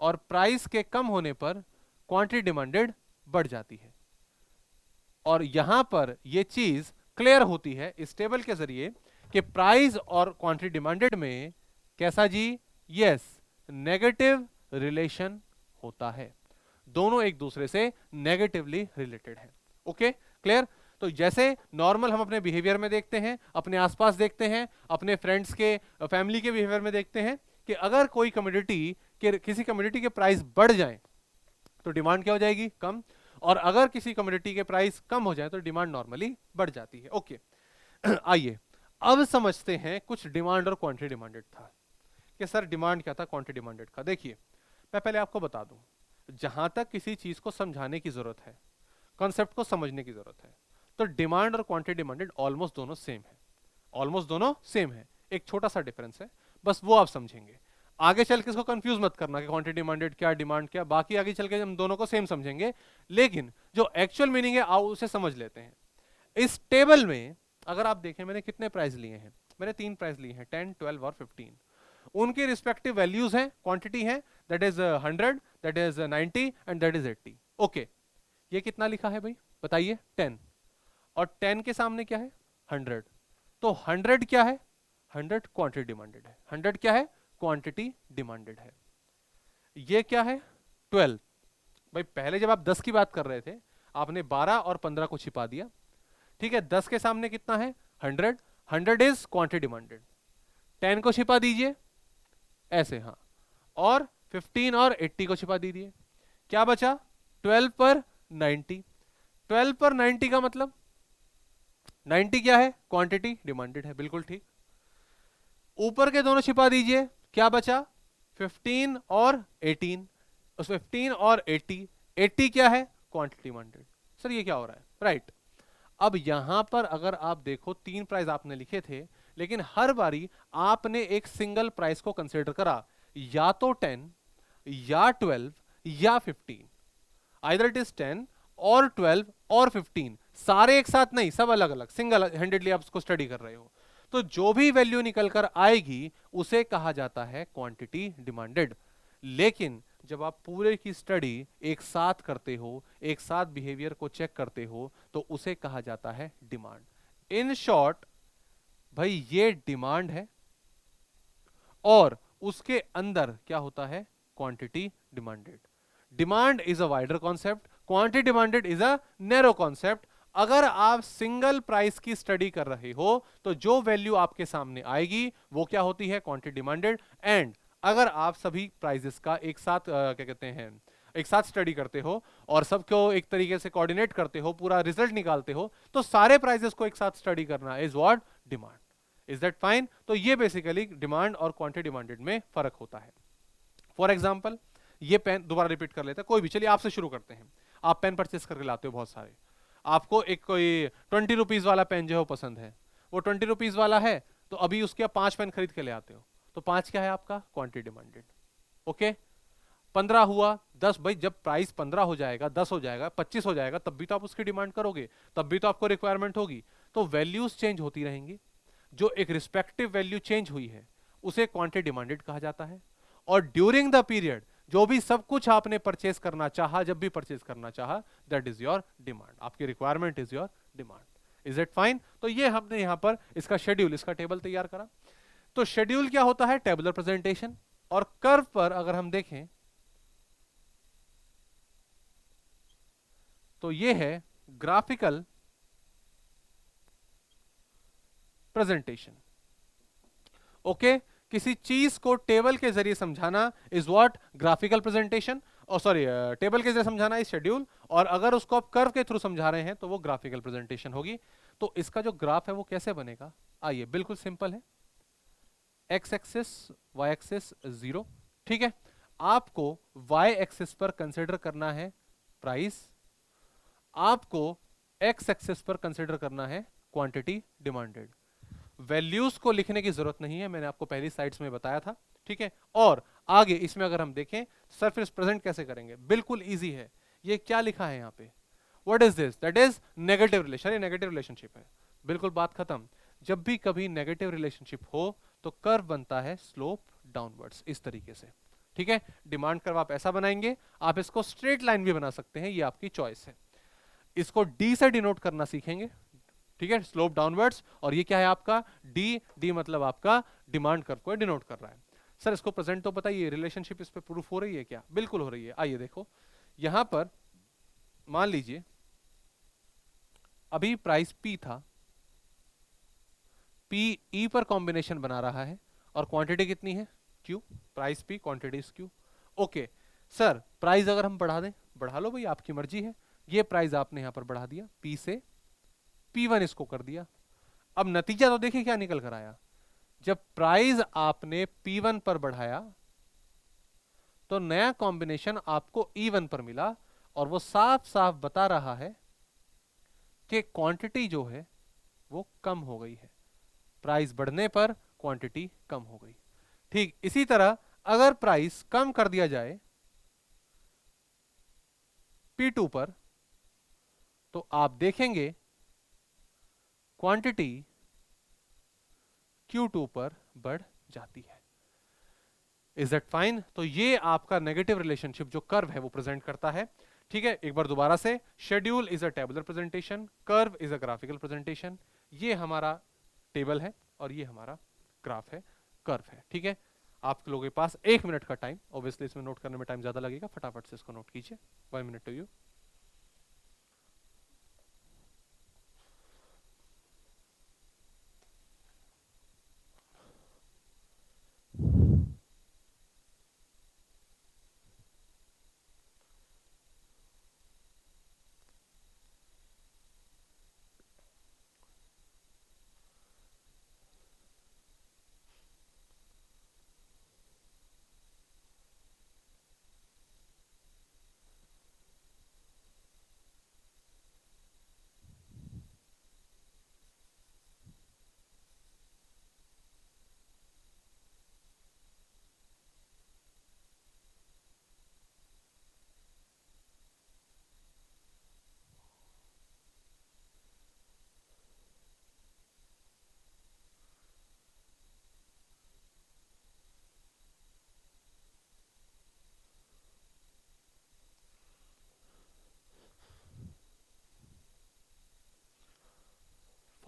और प्राइस के कम होने पर क्वांटिटी डिमांडेड बढ़ जाती है। और यहाँ पर यह चीज़ क्लियर होती है इस टेबल के ज़रिए कि प्राइस और क्वांटिटी डिमांडेड में कैसा जी? यस नेगेटिव रिलेशन होता है। दोनों एक दूसरे से नेगेटिवली रिलेटेड है। ओके क्लियर तो जैसे नॉर्मल हम अपने बिहेवियर में देखते हैं, अपने आसपास देखते हैं, अपने फ्रेंड्स के फैमिली के बिहेवियर में देखते हैं कि अगर कोई कम्युनिटी के, किसी कम्युनिटी के प्राइस बढ़ जाए तो डिमांड क्या हो जाएगी? कम। और अगर किसी कम्युनिटी के प्राइस कम हो जाए तो डिमांड नॉर्मली बढ़ जाती है। ओके [clears throat] आइए, अब समझते हैं कुछ डिमांड और क्वांटिटी डिमांडेड था। कि सर डिमांड क्या था क्वांटिटी डिमांडेड का? देखिए, मैं पहले आपको बता दूँ, जहाँ तक किसी चीज़ को समझाने की ज़रूरत है कॉन्सेप्ट को समझने की ज़रूरत है तो डिमांड और क्वांटिटी डिमांडेड ऑलमोस्ट दोनों सेम है। ऑलमोस्ट दोनों सेम है। एक छोटा सा डिफरेंस है, बस वो आप समझेंगे। आगे चल के इसको कंफ्यूज मत करना कि क्वांटिटी डिमांडेड क्या डिमांड क्या, बाकी आगे चल के हम दोनों को सेम समझेंगे। लेकिन जो एक्चुअल मीनिंग है, आओ उसे समझ लेते हैं। इस टेबल में, अगर आप देखें, मैंने कितने प्राइस लिए हैं? मैंने तीन प्राइस लिए हैं टेन ट्वेल्व और फिफ्टीन उनके रिस्पेक्टिव वैल्यूज़ हैं क्वांटिटी है that is hundred that is ninety and that is eighty okay ये कितना लिखा है भाई? बताइए टेन और टेन के सामने क्या है? हंड्रेड तो हंड्रेड क्या है? हंड्रेड क्वांटिटी डिमांडेड है। हंड्रेड क्या है? क्वांटिटी डिमांडेड है। ये क्या है? ट्वेल्व भाई, पहले जब आप दस की बात कर रहे थे, आपने बारह और पंद्रह को छिपा दिया। ठीक है, दस के सामने कितना है? Hundred hundred is quantity demanded ten को छिपा दीजिए। ऐसे हाँ। और फिफ्टीन और एट्टी को छिपा दीजिए। क्या बचा? ट्वेल्व पर नाइन्टी ट्वेल्व पर नाइन्टी का मतलब? नाइन्टी क्या है? क्वांटिटी डिमांडेड है। बिल्कुल ठीक। ऊपर के दोनों छिपा दीजिए। क्या बचा? 15 और 18 उस 15 और 80 80 क्या है? क्वांटिटी डिमांडेड सर, ये क्या हो रहा है? Right right. अब यहाँ पर अगर आप देखो, तीन प्राइस आपने लिखे थे, लेकिन हर बारी आपने एक सिंगल प्राइस को कंसिडर करा। या तो 10 या 12 या 15 आइदर इट इज़ 10 और 12 और 15 सारे एक साथ नहीं, सब अलग अलग सिंगल हैंडेडली आप उसको स्टडी कर रहे हो। तो जो भी वैल्यू निकल कर आएगी, उसे कहा जाता है क्वांटिटी डिमांडेड लेकिन जब आप पूरे की स्टडी एक साथ करते हो, एक साथ बिहेवियर को चेक करते हो तो उसे कहा जाता है डिमांड इन शॉर्ट भाई ये डिमांड है और उसके अंदर क्या होता है? Quantity demanded demand is a wider concept quantity demanded is a narrow concept अगर आप सिंगल प्राइस की स्टडी कर रहे हो तो जो वैल्यू आपके सामने आएगी, वो क्या होती है? क्वांटिटी डिमांडेड एंड अगर आप सभी प्राइजेस का एक साथ क्या कहते हैं, एक साथ स्टडी करते हो और सबको एक तरीके से कोऑर्डिनेट करते हो, पूरा रिज़ल्ट निकालते हो तो सारे प्राइजेस को एक साथ स्टडी करना is what demand is that fine तो ये बेसिकली डिमांड और क्वांटिटी डिमांडेड में फ़र्क होता है। फॉर एग्ज़ाम्पल ये पेन दोबारा रिपीट कर लेते हैं। कोई भी, चलिए आपसे शुरू करते हैं। आप पेन परचेस करके लाते हो बहुत सारे। आपको एक कोई ट्वेंटी रुपीज़ वाला पेन जो है वो पसंद है। वो ट्वेंटी रुपीज़ वाला है तो अभी उसके आप पाँच पेन खरीद के ले आते हो। तो पाँच क्या है आपका? क्वांटिटी डिमांडेड ओके पंद्रह हुआ, दस, भाई जब प्राइस पंद्रह हो जाएगा, दस हो जाएगा, पच्चीस हो जाएगा, तब भी तो आप उसकी डिमांड करोगे, तब भी तो आपको रिक्वायरमेंट होगी। तो वैल्यूज़ चेंज होती रहेंगी। जो एक रिस्पेक्टिव वैल्यू चेंज हुई है, उसे क्वांटिटी डिमांडेड कहा जाता है। और ड्यूरिंग द पीरियड जो भी सब कुछ आपने परचेस करना चाहा, जब भी परचेस करना चाहा दैट इज़ योर डिमांड आपकी requirement is your demand is it fine तो ये हमने यहाँ पर इसका शेड्यूल इसका टेबल तैयार करा। तो शेड्यूल क्या होता है? टेबुलर प्रेजेंटेशन और कर्व पर अगर हम देखें तो ये है ग्राफिकल प्रेजेंटेशन ओके किसी चीज़ को टेबल के ज़रिए समझाना इज़ व्हाट ग्राफिकल प्रेजेंटेशन और सॉरी टेबल के ज़रिए समझाना इज़ शेड्यूल और अगर उसको आप कर्व के थ्रू समझा रहे हैं तो वो ग्राफिकल प्रेजेंटेशन होगी। तो इसका जो ग्राफ है वो कैसे बनेगा? आइए, बिल्कुल सिंपल है। X axis Y axis zero ठीक है? आपको वाई एक्सिस पर कंसिडर करना है प्राइस आपको एक्स एक्सिस पर कंसिडर करना है क्वांटिटी डिमांडेड वैल्यूज़ को लिखने की ज़रूरत नहीं है, मैंने आपको पहली साइड्स में बताया था, ठीक है? और आगे इसमें अगर हम देखें सरफेस प्रेजेंट कैसे करेंगे? बिल्कुल इजी है। ये क्या लिखा है यहाँ पे? What is this that is negative relation ये नेगेटिव रिलेशनशिप है। बिल्कुल बात खत्म। जब भी कभी नेगेटिव रिलेशनशिप हो तो कर्व बनता है स्लोप डाउनवर्ड्स इस तरीके से। ठीक है? डिमांड कर्व आप ऐसा बनाएँगे, आप इसको स्ट्रेट लाइन भी बना सकते हैं, ये आपकी चॉइस है। इसको डी से डिनोट करना सीखेंगे। ठीक है? स्लोप डाउनवर्ड्स और ये क्या है आपका? डी डी मतलब आपका डिमांड कर्व को डिनोट कर रहा है। सर इसको प्रेजेंट तो बताइए रिलेशनशिप इस पे प्रूफ हो रही है क्या? बिल्कुल हो रही है। आइए देखो। यहाँ पर मान लीजिए, अभी प्राइस पी था। पी ई पर कॉम्बिनेशन बना रहा है और क्वांटिटी कितनी है? Q price P quantity Q okay sir price अगर हम बढ़ा दें, बढ़ा लो भाई, आपकी मर्ज़ी है। ये प्राइस आपने यहाँ पर बढ़ा दिया पी से P1 इसको कर दिया। अब नतीजा तो देखिए क्या निकल कर आया। जब प्राइस आपने P1 पर बढ़ाया तो नया कॉम्बिनेशन आपको E1 पर मिला और वो साफ़ साफ़ बता रहा है कि क्वांटिटी जो है, वो कम हो गई है। प्राइस बढ़ने पर क्वांटिटी कम हो गई। ठीक, इसी तरह अगर प्राइस कम कर दिया जाए P2 पर तो आप देखेंगे क्वांटिटी Q2 पर बढ़ जाती है। इज़ दैट फाइन तो ये आपका नेगेटिव रिलेशनशिप जो कर्व है वो प्रेजेंट करता है। ठीक है? एक बार दोबारा से schedule is a tabular presentation curve is a graphical presentation ये हमारा टेबल है और ये हमारा ग्राफ है कर्व है। ठीक है? आप लोगों के पास एक मिनट का टाइम ऑब्वियसली इसमें नोट करने में टाइम ज़्यादा लगेगा, फटाफट से इसको नोट कीजिए। One minute to you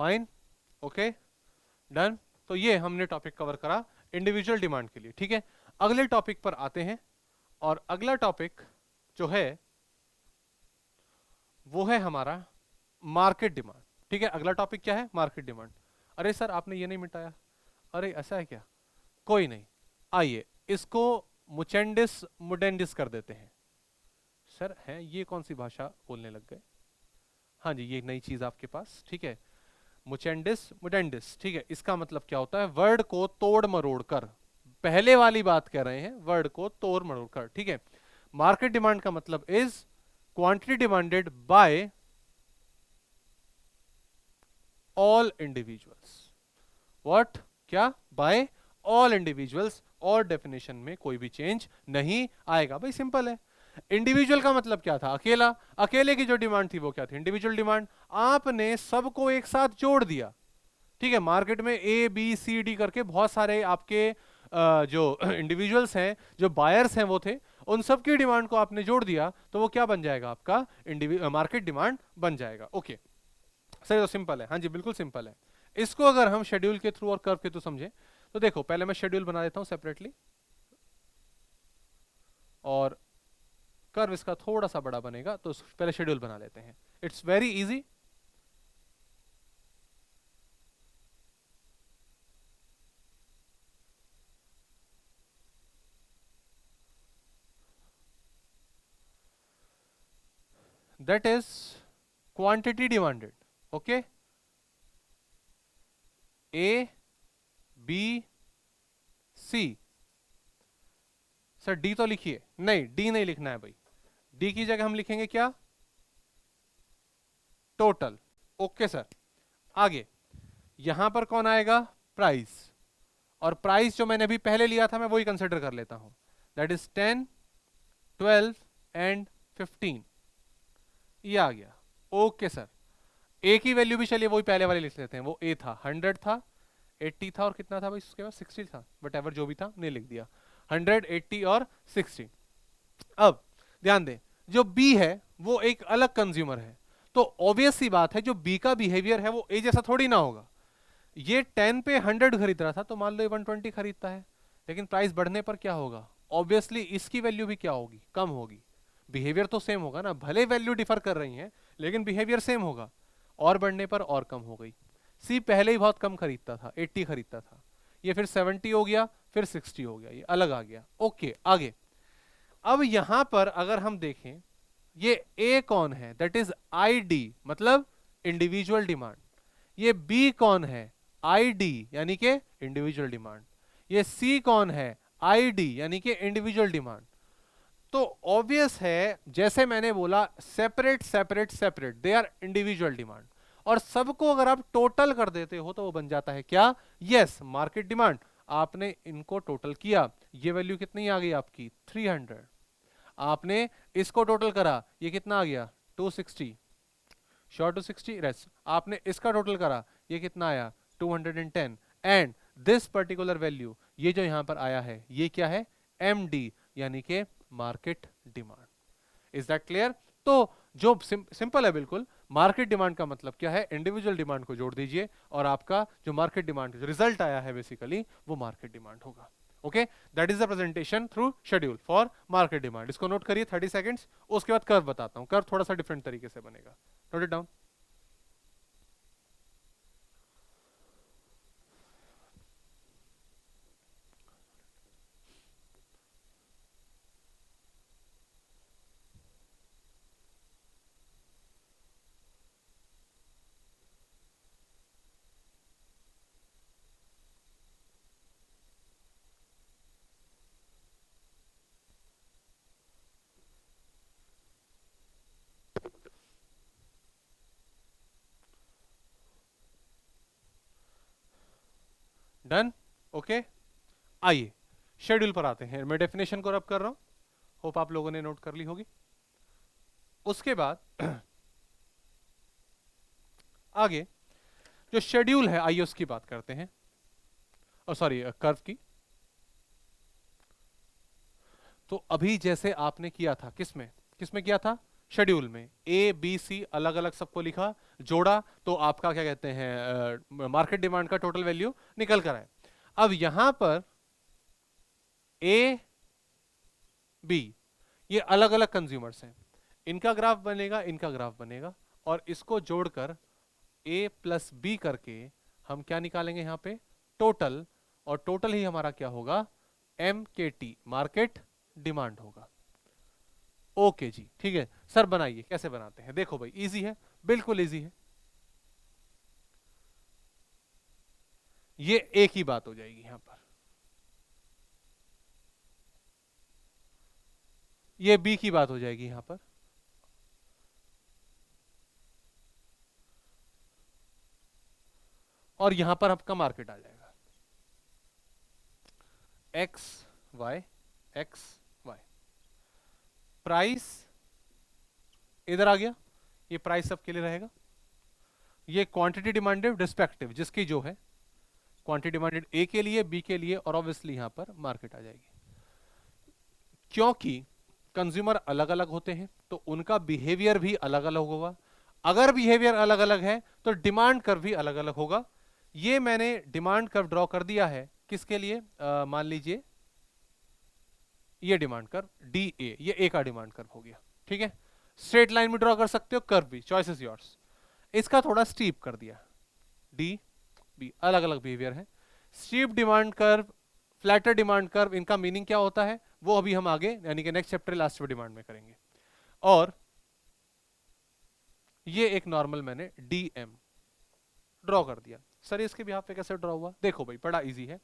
fine okay done तो ये हमने टॉपिक कवर करा इंडिविजुअल डिमांड के लिए, ठीक है? अगले टॉपिक पर आते हैं और अगला टॉपिक जो है, वो है हमारा मार्केट डिमांड ठीक है? अगला टॉपिक क्या है? मार्केट डिमांड अरे सर, आपने ये नहीं मिटाया। अरे ऐसा है क्या? कोई नहीं। आइए, इसको मुचेंडिस मुडेंडिस कर देते हैं। सर, है, ये कौन सी भाषा बोलने लग गए? हाँ जी, ये नई चीज़ आपके पास, ठीक है? मुचेंडिस, मुडेंडिस, ठीक है? इसका मतलब क्या होता है? वर्ड को तोड़ मरोड़ कर। पहले वाली बात कह रहे हैं, वर्ड को तोड़ मरोड़ कर, ठीक है? मार्केट डिमांड का मतलब is quantity demanded by all individuals what क्या? बाय ऑल इंडिविजुअल्स और डेफिनेशन में कोई भी चेंज नहीं आएगा। भाई सिंपल है। इंडिविजुअल का मतलब क्या था? अकेला, अकेले की जो डिमांड थी वो क्या थी? इंडिविजुअल डिमांड आपने सबको एक साथ जोड़ दिया। ठीक है मार्केट में ए बी सी डी करके बहुत सारे आपके जो [clears throat] इंडिविजुअल्स हैं, जो बायर्स हैं वो थे, उन सब की डिमांड को आपने जोड़ दिया तो वो क्या बन जाएगा आपका? मार्केट डिमांड बन जाएगा। ओके सही तो सिंपल है। हाँ जी, बिल्कुल सिंपल है। इसको अगर हम शेड्यूल के थ्रू और कर्व के थ्रू समझे तो देखो, पहले मैं शेड्यूल बना देता हूँ सेपरेटली और कर्व इसका थोड़ा सा बड़ा बनेगा तो पहले शेड्यूल बना लेते हैं। It's very easy that is quantity demanded, okay? A, b, c. Sir D तो लिखिए। नहीं डी नहीं लिखना है भाई। डी की जगह हम लिखेंगे क्या? टोटल ओके सर आगे. यहाँ पर कौन आएगा? प्राइस और प्राइस जो मैंने अभी पहले लिया था, मैं वही कंसिडर कर लेता हूँ. That is ten twelve and fifteen ये आ गया. ओके सर ए की वैल्यू भी चलिए, वही पहले वाले लिख लेते हैं. वो ए था. हंड्रेड था. एट्टी था और कितना था भाई उसके बाद सिक्सटी था. बट एवर जो भी था नहीं लिख दिया. हंड्रेड एट्टी और सिक्सटी अब, ध्यान दें. जो बी है, वो एक अलग कंज्यूमर है। तो ऑब्वियस सी बात है, जो बी का बिहेवियर है, वो ए जैसा थोड़ी ना होगा। ये टेन पे हंड्रेड खरीद रहा था तो मान लो वन ट्वेंटी खरीदता है। लेकिन प्राइस बढ़ने पर क्या होगा? ऑब्वियसली इसकी वैल्यू भी क्या होगी? कम होगी। बिहेवियर तो सेम होगा ना। भले वैल्यू डिफर कर रही है, लेकिन बिहेवियर सेम होगा। और बढ़ने पर और कम हो गई। सी पहले ही बहुत कम खरीदता था 80 खरीदता था। ये फिर 70 हो गया, फिर 60 हो गया, ये अलग आ गया। ओके आगे। अब यहाँ पर अगर हम देखें, ये ए कौन है? दैट इज़ आई डी मतलब इंडिविजुअल डिमांड ये बी कौन है? आई डी यानी कि इंडिविजुअल डिमांड ये सी कौन है? आई डी यानी कि इंडिविजुअल डिमांड तो ऑब्वियस है, जैसे मैंने बोला separate separate separate they are individual demand और सबको अगर आप टोटल कर देते हो तो वो बन जाता है क्या? यस मार्केट डिमांड आपने इनको टोटल किया. ये वैल्यू कितनी आ गई आपकी? 300 आपने इसको टोटल करा, ये कितना आ गया? 260 शॉर्ट टू सिक्सटी रेस आपने इसका टोटल करा, ये कितना आया? 210 एंड दिस पर्टिकुलर वैल्यू ये जो यहाँ पर आया है, ये क्या है? एमडी यानी कि market demand is that clear तो जो सिंपल है बिल्कुल मार्केट डिमांड का मतलब क्या है? इंडिविजुअल डिमांड को जोड़ दीजिए और आपका जो मार्केट डिमांड जो रिज़ल्ट आया है बेसिकली वो मार्केट डिमांड होगा। Okay that is the presentation through schedule for market demand इसको नोट करिए थर्टी सेकेंड्स उसके बाद कर्व बताता हूँ। कर्व थोड़ा सा डिफरेंट तरीके से बनेगा। Note it down done okay आइए शेड्यूल पर आते हैं। मैं डेफिनेशन को रब कर रहा हूँ। होप आप लोगों ने नोट कर ली होगी। उसके बाद, [clears throat] आगे, जो शेड्यूल है, आइए उसकी बात करते हैं। और सॉरी कर्व की। तो अभी जैसे आपने किया था किसमें किसमें किया था? शेड्यूल में ए बी सी अलग अलग सबको लिखा, जोड़ा तो आपका क्या कहते हैं मार्केट डिमांड का टोटल वैल्यू निकल कर आए अब यहाँ पर ए बी ये अलग अलग कंज्यूमर्स हैं। इनका ग्राफ बनेगा, इनका ग्राफ बनेगा और इसको जोड़कर ए प्लस बी करके हम क्या निकालेंगे यहाँ पे? टोटल और टोटल ही हमारा क्या होगा? M K T market demand होगा। ओके जी, ठीक है। सर बनाइए, कैसे बनाते हैं? देखो भाई इजी है, बिल्कुल इजी है। ये एक ही बात हो जाएगी यहाँ पर। ये बी की बात हो जाएगी यहाँ पर। और यहाँ पर आपका मार्केट आ जाएगा। एक्स वाई एक्स प्राइस इधर आ गया, ये प्राइस सबके लिए रहेगा। ये क्वांटिटी डिमांडेड रिस्पेक्टिव जिसकी जो है क्वांटिटी डिमांडेड ए के लिए बी के लिए, और ऑब्वियसली यहाँ पर मार्केट आ जाएगी। क्योंकि कंज्यूमर अलग अलग होते हैं तो उनका बिहेवियर भी अलग अलग होगा। अगर बिहेवियर अलग अलग है तो डिमांड कर्व भी अलग अलग होगा। ये मैंने डिमांड कर्व ड्रॉ कर दिया है, किसके लिए? मान लीजिए ये डिमांड कर्व डी ए ये ए का डिमांड कर्व हो गया, ठीक है? स्ट्रेट लाइन में ड्रॉ कर सकते हो कर्व भी चॉइस इज़ योर्स इसका थोड़ा स्टीप कर दिया। डी बी अलग अलग बिहेवियर है। Steep demand curve flatter demand curve इनका मीनिंग क्या होता है? वो अभी हम आगे, यानी कि नेक्स्ट चैप्टर लास्ट डिमांड में करेंगे। और ये एक नॉर्मल मैंने डी एम ड्रॉ कर दिया। सर, इसके भी पे कैसे ड्रॉ हुआ? देखो भाई, बड़ा इजी है।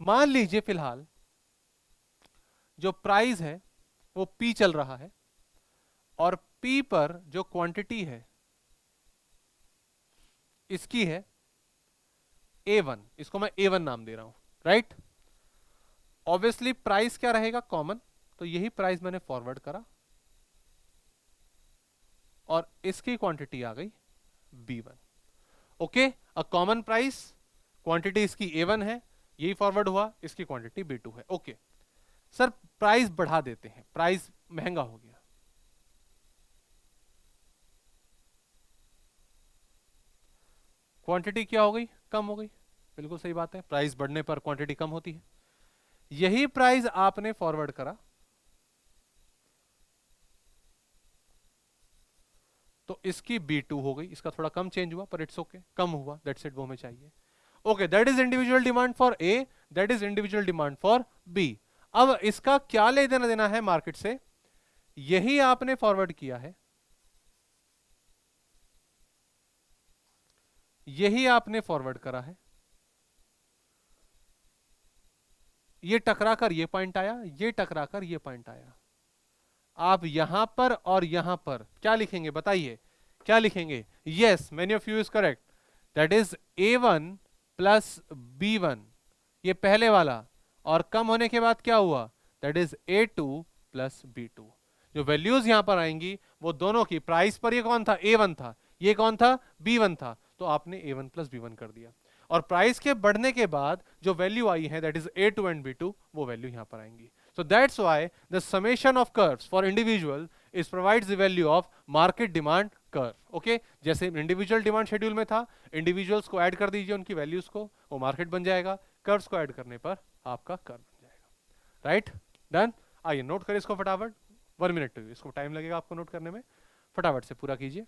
मान लीजिए, फ़िलहाल जो प्राइस है, वो पी चल रहा है और पी पर जो क्वांटिटी है, इसकी है ए वन इसको मैं ए वन नाम दे रहा हूँ राइट ऑब्वियसली प्राइस क्या रहेगा कॉमन तो यही प्राइस मैंने फॉरवर्ड करा और इसकी क्वांटिटी आ गई B one okay a common price quantity इसकी ए वन है, यही फॉरवर्ड हुआ, इसकी क्वांटिटी बी टू है. ओके सर प्राइस बढ़ा देते हैं। प्राइस महँगा हो गया। क्वांटिटी क्या हो गई? कम हो गई। बिल्कुल सही बात है। प्राइस बढ़ने पर क्वांटिटी कम होती है। यही प्राइस आपने फॉरवर्ड करा। तो इसकी B2 हो गई। इसका थोड़ा कम चेंज हुआ पर इट्स ओके okay, कम हुआ। दैट्स इट वो हमें चाहिए। Okay that is individual demand for A that is individual demand for B अब इसका क्या ले देना देना है मार्केट से? यही आपने फॉरवर्ड किया है। यही आपने फॉरवर्ड करा है। ये टकरा कर ये पॉइंट आया, ये टकरा कर ये पॉइंट आया। आप यहाँ पर और यहाँ पर, क्या लिखेंगे बताइए? क्या लिखेंगे? Yes many of you is correct that is A one plus B one ये पहले वाला और कम होने के बाद क्या हुआ? That is A two plus B two जो वैल्यूज़ यहाँ पर आएँगी, वो दोनों की प्राइस पर ये कौन था? ए वन था। ये कौन था? बी वन था। तो आपने A one plus B one कर दिया। और प्राइस के बढ़ने के बाद जो वैल्यू आई है that is A two and B two वो वैल्यू यहाँ पर आएँगी। So that's why the summation of curves for individual is provides the value of market demand curve, okay? जैसे इंडिविजुअल डिमांड शेड्यूल में था, individuals को ऐड कर दीजिए उनकी वैल्यूज़ को, वो मार्केट बन जाएगा। कर्व्स को ऐड करने पर आपका कर बन जाएगा। राइट डन आइए नोट करें इसको फटाफट। वन मिनट इसको टाइम लगेगा आपको नोट करने में। फटाफट से पूरा कीजिए।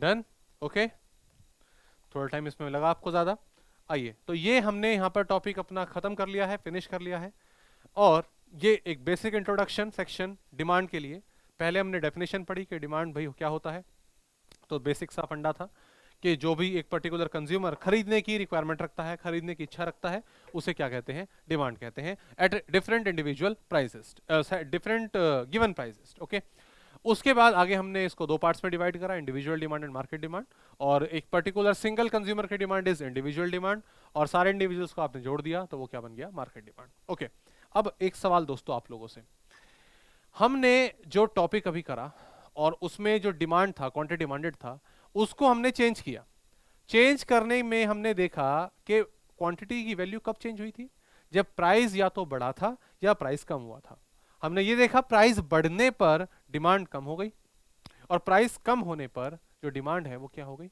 डन ओके थोड़ा टाइम इसमें लगा आपको ज़्यादा। आइए तो ये हमने यहाँ पर टॉपिक अपना ख़त्म कर लिया है फिनिश कर लिया है। और ये एक बेसिक इंट्रोडक्शन सेक्शन डिमांड के लिए। पहले हमने डेफिनेशन पढ़ी कि डिमांड भाई क्या होता है। तो बेसिक सा फंडा था कि जो भी एक पर्टिकुलर कंज्यूमर खरीदने की रिक्वायरमेंट रखता है, खरीदने की इच्छा रखता है, उसे क्या कहते हैं? डिमांड कहते हैं। At different individual prices different given prices okay उसके बाद आगे हमने इसको दो पार्ट्स में डिवाइड करा individual demand and market demand और एक पर्टिकुलर सिंगल कंज्यूमर की डिमांड इज़ इंडिविजुअल डिमांड और सारे इंडिविजुअल्स को आपने जोड़ दिया तो वो क्या बन गया? मार्केट डिमांड ओके अब एक सवाल दोस्तों आप लोगों से। हमने जो टॉपिक अभी करा और उसमें जो डिमांड था क्वांटिटी डिमांडेड था, उसको हमने चेंज किया। चेंज करने में हमने देखा कि क्वांटिटी की वैल्यू कब चेंज हुई थी? जब प्राइस या तो बढ़ा था या प्राइस कम हुआ था। हमने ये देखा प्राइस बढ़ने पर डिमांड कम हो गई और प्राइस कम होने पर जो डिमांड है वो क्या हो गई?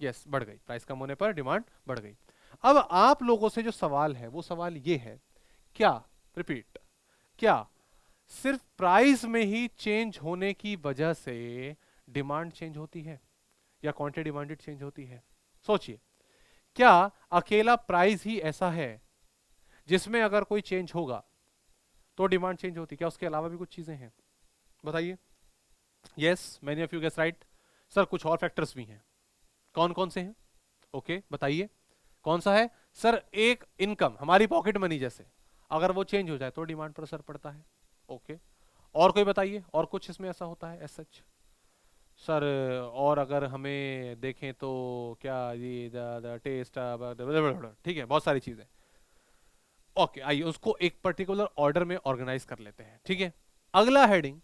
यस yes, बढ़ गई। प्राइस कम होने पर डिमांड बढ़ गई। अब आप लोगों से जो सवाल है वो सवाल ये है क्या रिपीट क्या सिर्फ़ प्राइस में ही चेंज होने की वजह से डिमांड चेंज होती है या क्वांटिटी डिमांडेड चेंज होती है? सोचिए क्या अकेला प्राइस ही ऐसा है जिसमें अगर कोई चेंज होगा तो डिमांड चेंज होती क्या उसके अलावा भी कुछ चीज़ें हैं? बताइए। Yes many of you guess right sir कुछ और फैक्टर्स भी हैं। कौन कौन से हैं? ओके okay, बताइए। कौन सा है? सर एक इनकम हमारी पॉकेट मनी जैसे। अगर वो चेंज हो जाए तो डिमांड पर असर पड़ता है। Okay okay. और कोई बताइए? और कुछ इसमें ऐसा होता है एस सच सर और अगर हमें देखें तो क्या ये टेस्ट ठीक है बहुत सारी चीज़ें। ओके आइए, उसको एक पर्टिकुलर ऑर्डर में ऑर्गेनाइज कर लेते हैं, ठीक है? अगला हेडिंग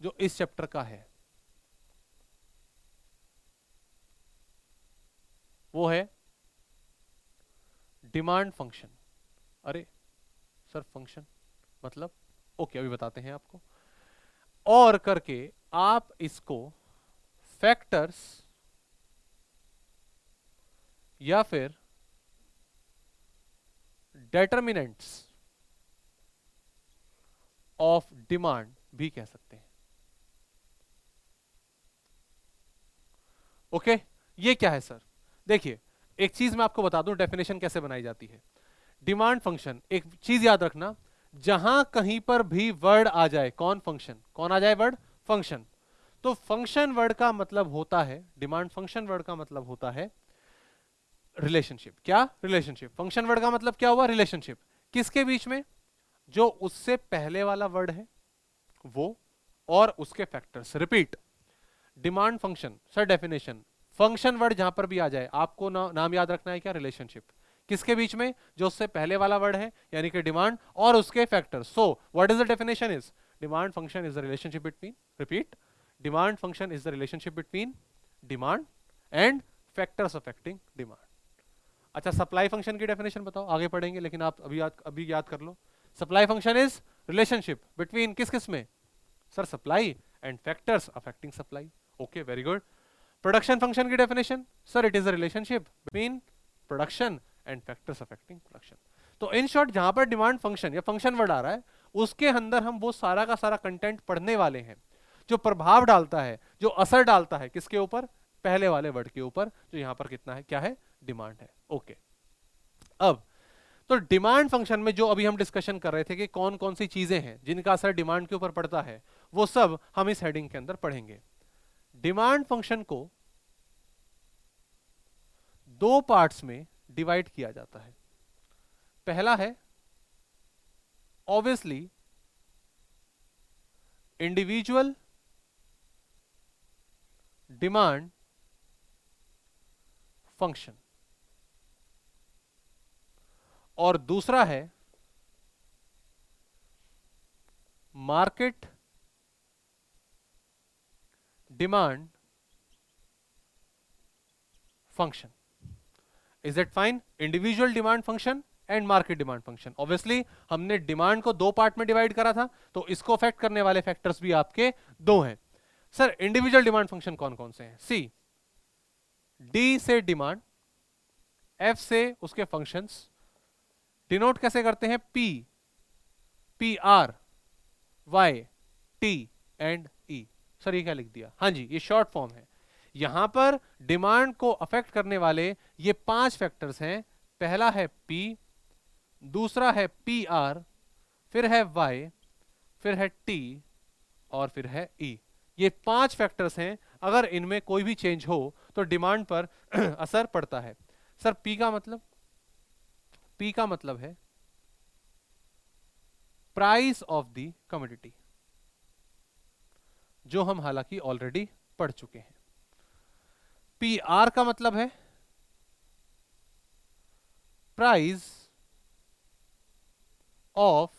जो इस चैप्टर का है, वो है डिमांड फ़ंक्शन अरे सर फ़ंक्शन मतलब ओके अभी बताते हैं आपको। और करके आप इसको फैक्टर्स या फिर डेटर्मिनेंट्स ऑफ़ डिमांड भी कह सकते हैं। Okay okay? ये क्या है सर देखिए, एक चीज़ मैं आपको बता दूँ डेफिनेशन कैसे बनाई जाती है। डिमांड फ़ंक्शन एक चीज़ याद रखना, जहाँ कहीं पर भी वर्ड आ जाए, कौन फ़ंक्शन कौन आ जाए वर्ड फ़ंक्शन तो फ़ंक्शन वर्ड का मतलब होता है डिमांड फ़ंक्शन वर्ड का मतलब होता है रिलेशनशिप क्या? रिलेशनशिप फ़ंक्शन वर्ड का मतलब क्या हुआ? रिलेशनशिप किसके बीच में? जो उससे पहले वाला वर्ड है वो और उसके factors repeat demand function sir definition function word जहाँ पर भी आ जाए आपको ना, नाम याद रखना है क्या? रिलेशनशिप किसके बीच में? जो उससे पहले वाला वर्ड है यानी कि डिमांड और उसके factors so what is the definition is demand function is the relationship between repeat demand function is the relationship between demand and factors affecting demand अच्छा सप्लाई फ़ंक्शन की डेफिनेशन बताओ, आगे पढ़ेंगे, लेकिन आप अभी याद अभी याद कर लो। Supply function is relationship between किस किसमें? Sir supply and factors affecting supply okay very good production function की definition sir it is a relationship between production and factors affecting production तो इन शॉर्ट जहाँ पर डिमांड फ़ंक्शन या फ़ंक्शन वर्ड आ रहा है, उसके अंदर हम वो सारा का सारा कंटेंट पढ़ने वाले हैं, जो प्रभाव डालता है, जो असर डालता है किसके ऊपर? पहले वाले वर्ड के ऊपर, जो यहाँ पर कितना है, क्या है? डिमांड है। ओके अब तो डिमांड फ़ंक्शन में जो अभी हम डिस्कशन कर रहे थे कि कौन कौन सी चीज़ें हैं, जिनका असर डिमांड के ऊपर पड़ता है, वो सब हम इस हेडिंग के अंदर पढ़ेंगे। डिमांड फ़ंक्शन को दो पार्ट्स में डिवाइड किया जाता है। पहला है ऑब्वियसली इंडिविजुअल डिमांड फ़ंक्शन और दूसरा है market demand function. Is it fine individual demand function and market demand function obviously हमने डिमांड को दो पार्ट में डिवाइड करा था तो इसको अफेक्ट करने वाले फैक्टर्स भी आपके दो हैं। सर इंडिविजुअल डिमांड फ़ंक्शन कौन कौन से हैं? सी डी से डिमांड एफ़ से उसके फ़ंक्शंस डिनोट कैसे करते हैं? P P R Y T and E sir, ये क्या लिख दिया? हाँ जी, ये शॉर्ट फॉर्म है। यहाँ पर डिमांड को अफेक्ट करने वाले ये पाँच फैक्टर्स हैं। पहला है पी दूसरा है पी आर फिर है वाई फिर है टी और फिर है ई e. ये पाँच फैक्टर्स हैं। अगर इनमें कोई भी चेंज हो तो डिमांड पर [clears throat] असर पड़ता है। सर पी का मतलब? पी का मतलब है प्राइस ऑफ़ द कमोडिटी जो हम हालाँकि ऑलरेडी पढ़ चुके हैं। पी आर का मतलब है प्राइस ऑफ़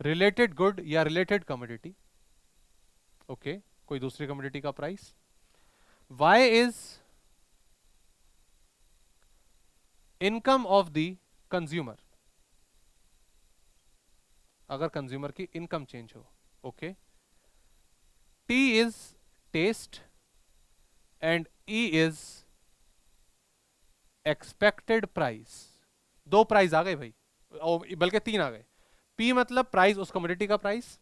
रिलेटेड गुड या रिलेटेड कमोडिटी ओके कोई दूसरी कमोडिटी का price Y is income of the consumer अगर कंज्यूमर की इनकम चेंज हो okay T is taste and E is expected price दो प्राइस आ गए भाई बल्कि तीन आ गए। पी मतलब प्राइस उस कमोडिटी का प्राइस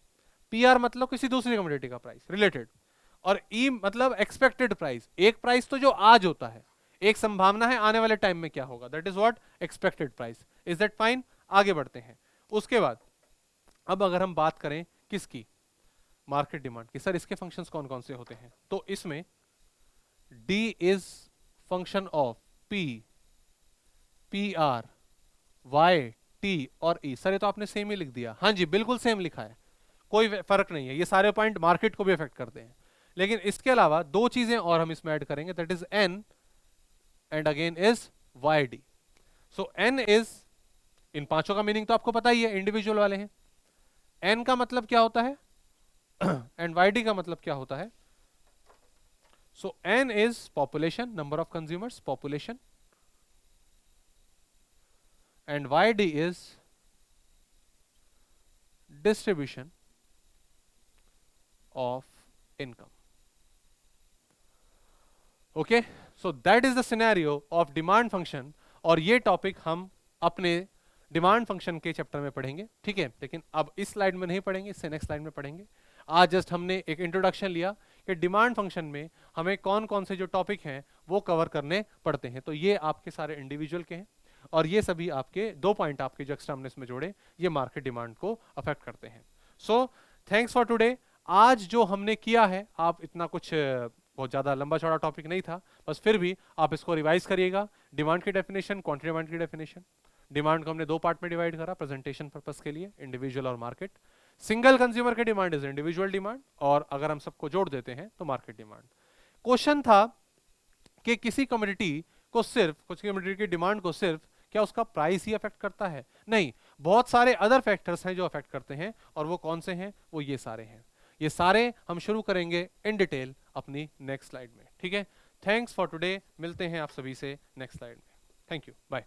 पी आर मतलब किसी दूसरी कमोडिटी का प्राइस रिलेटेड और ई e मतलब एक्सपेक्टेड प्राइस एक प्राइस तो जो आज होता है। एक संभावना है आने वाले टाइम में क्या होगा? That is what expected price is that fine आगे बढ़ते हैं। उसके बाद, अब अगर हम बात करें किसकी? मार्केट डिमांड की। सर इसके फ़ंक्शंस कौन कौन से होते हैं? तो इसमें D is function of P P R Y T और ई e. सर ये तो आपने सेम ही लिख दिया। हाँ जी, बिल्कुल सेम लिखा है। कोई फ़र्क नहीं है। ये सारे पॉइंट मार्केट को भी अफेक्ट करते हैं। लेकिन इसके अलावा दो चीज़ें और हम इसमें ऐड करेंगे। That is N and again is Y D so N is इन पाँचों का मीनिंग तो आपको पता ही है इंडिविजुअल वाले हैं। एन का मतलब क्या होता है? एंड वाई डी का मतलब क्या होता है? So N is population number of consumers population and Y D is distribution of income okay so that is the scenario of demand function और ये टॉपिक हम अपने डिमांड फ़ंक्शन के चैप्टर में पढ़ेंगे। ठीक है? लेकिन अब इस स्लाइड में नहीं पढ़ेंगे, इससे नेक्स्ट स्लाइड में पढ़ेंगे। आज जस्ट हमने एक इंट्रोडक्शन लिया कि डिमांड फ़ंक्शन में हमें कौन कौन से जो टॉपिक हैं, वो कवर करने पड़ते हैं। तो ये आपके सारे इंडिविजुअल के हैं और ये सभी आपके दो पॉइंट आपके जो एक्स्ट्रा हमने इसमें जोड़े, ये मार्केट डिमांड को अफेक्ट करते हैं। सो थैंक्स फॉर टुडे आज जो हमने किया है, आप इतना कुछ बहुत ज़्यादा लंबा चौड़ा टॉपिक नहीं था, बस फिर भी आप इसको रिवाइज करिएगा। डिमांड की डेफिनेशन क्वांटिटी डिमांड की डेफिनेशन डिमांड को हमने दो पार्ट में डिवाइड करा प्रेजेंटेशन पर्पस के लिए इंडिविजुअल और मार्केट सिंगल कंज्यूमर की डिमांड इज़ इंडिविजुअल डिमांड और अगर हम सबको जोड़ देते हैं तो मार्केट डिमांड क्वेश्चन था कि किसी कम्युनिटी को सिर्फ़, कुछ कम्युनिटी की डिमांड को सिर्फ़ क्या उसका प्राइस ही अफेक्ट करता है? नहीं, बहुत सारे अदर फैक्टर्स हैं जो अफेक्ट करते हैं, और वो कौन से हैं? वो ये सारे हैं। ये सारे हम शुरू करेंगे इन डिटेल अपनी नेक्स्ट स्लाइड में, ठीक है? थैंक्स फॉर टुडे मिलते हैं आप सभी से नेक्स्ट स्लाइड में. Thank you bye